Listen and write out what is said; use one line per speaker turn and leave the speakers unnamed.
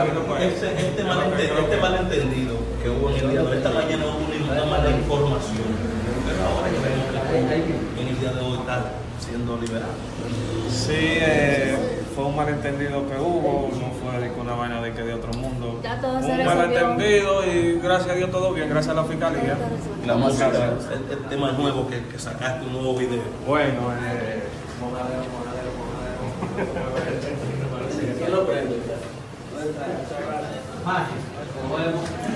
Este, este, malentendido, este malentendido que hubo en el día de hoy, esta mañana hubo una mala información, pero ahora ya vemos que en el día de hoy está siendo liberado.
Sí, eh, fue un malentendido que hubo, no fue de que una vaina de que de otro mundo.
Ya todo se
un
resolvió.
malentendido y gracias a Dios todo bien, gracias a la fiscalía.
La música, el, el tema nuevo que, que sacaste, un nuevo video.
Bueno, eh, monadero, monadero, monadero.
¿Quién lo prende?
那行我也不